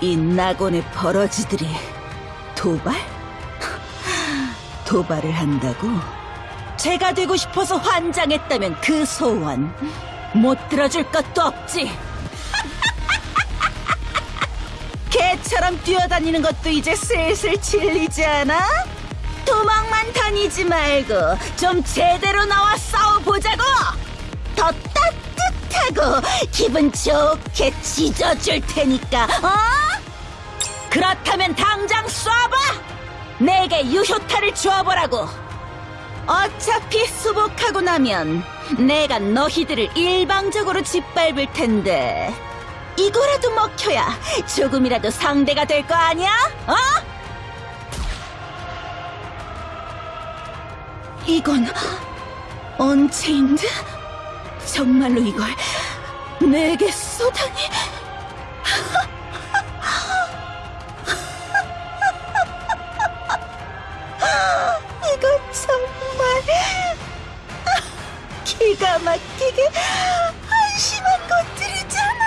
이 낙원의 버러지들이 도발? 도발을 한다고? 제가 되고 싶어서 환장했다면 그 소원 못 들어줄 것도 없지. 개처럼 뛰어다니는 것도 이제 슬슬 질리지 않아? 도망만 다니지 말고 좀 제대로 나와 싸워보자고! 더 따뜻하고 기분 좋게 찢어줄 테니까, 어? 그렇다면 당장 쏴봐! 내게 유효타를 주어보라고! 어차피 수복하고 나면 내가 너희들을 일방적으로 짓밟을 텐데 이거라도 먹혀야 조금이라도 상대가 될 거 아니야? 어? 이건 언체인드? 정말로 이걸 내게 쏘다니 기가 막히게 한심한 것들이잖아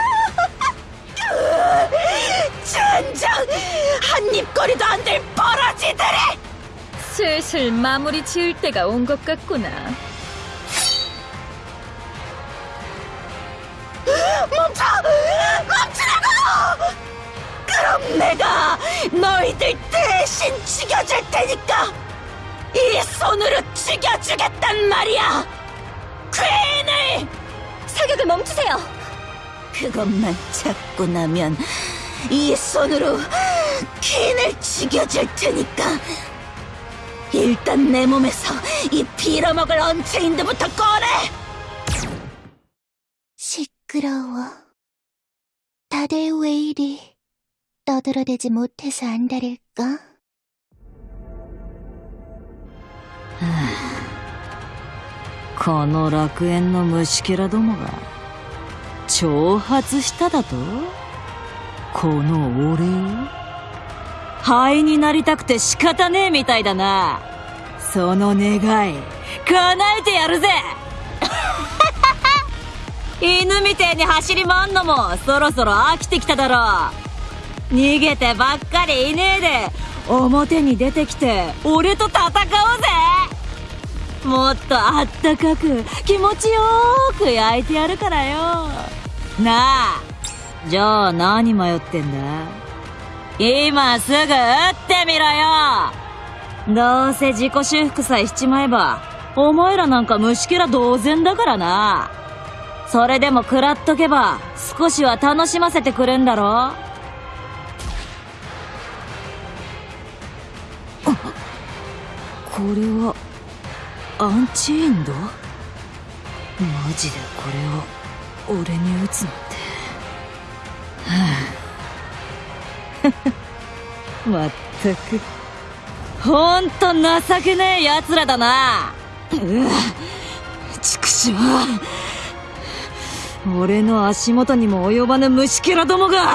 젠장 한 입거리도 안 될 버러지들이 슬슬 마무리 지을 때가 온 것 같구나. 멈춰! 멈추라고! 그럼 내가 너희들 대신 죽여줄 테니까 이 손으로 죽여주겠단 말이야! 퀸을! 사격을 멈추세요! 그것만 잡고 나면 이 손으로 퀸을 죽여줄 테니까 일단 내 몸에서 이 빌어먹을 언체인드부터 꺼내! 시끄러워. 다들 왜 이리 떠들어대지 못해서 안달일까? この楽園の虫けらどもが挑発しただと？この俺を灰になりたくて仕方ねえみたいだな。その願い叶えてやるぜ！犬みてえに走り回んのもそろそろ飽きてきただろう。逃げてばっかりいねえで表に出てきて俺と戦おうぜ！もっとあったかく気持ちよーく焼いてやるからよ。なあじゃあ何迷ってんだ？今すぐ撃ってみろよ。どうせ自己修復さえしちまえばお前らなんか虫けら同然だからな。それでも食らっとけば少しは楽しませてくれんだろ。これは。アンチエンド？マジでこれを俺に打つなんて。はあ。まったく。ほんと情けねえ奴らだな。うわ。畜生俺の足元にも及ばぬ虫けらどもが。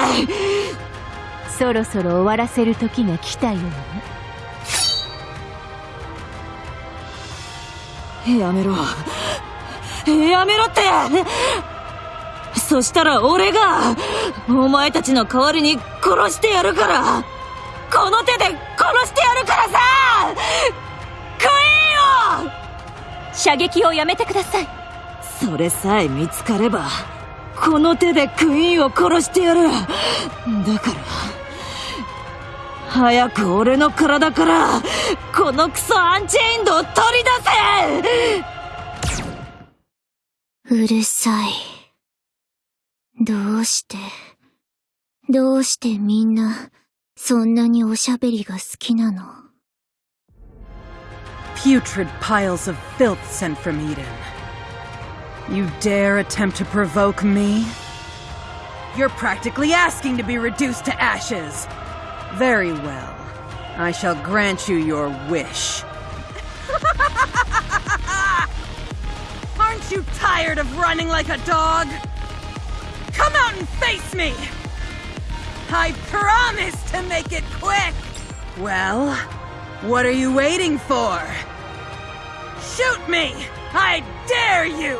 そろそろ終わらせる時が来たようね。やめろ。やめろって。そしたら俺がお前たちの代わりに殺してやるから。この手で殺してやるからさ。クイーンを射撃をやめてください。それさえ見つかればこの手でクイーンを殺してやる。だから早く俺の体からこのクソアンチェインドを取り出せうるさい。どうして、どうしてみんな、そんなにおしゃべりが好きなの Putrid piles of filth sent from Eden. You dare attempt to provoke me? You're practically asking to be reduced to ashes. Very well. I shall grant you your wish. Aren't you tired of running like a dog? Come out and face me! I promise to make it quick! Well, what are you waiting for? Shoot me! I dare you!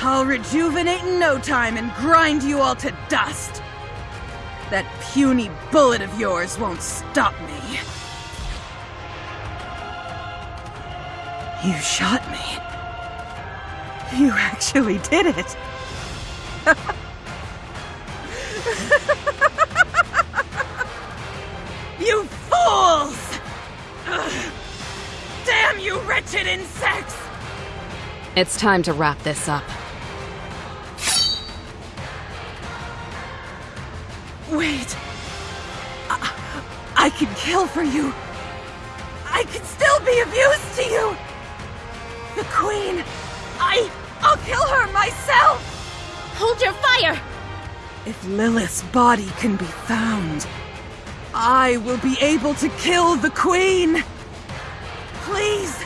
I'll rejuvenate in no time and grind you all to dust. That puny bullet of yours won't stop me. You shot me. You actually did it. you fools! Damn you wretched insects! It's time to wrap this up. Wait. I, I can kill for you. I can still be of use to you. The Queen. I. I'll kill her myself. Hold your fire! If Lilith's body can be found, I will be able to kill the Queen. Please,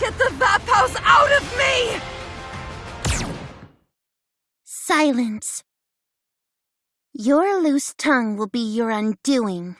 get the Vap House out of me! Silence. Your loose tongue will be your undoing.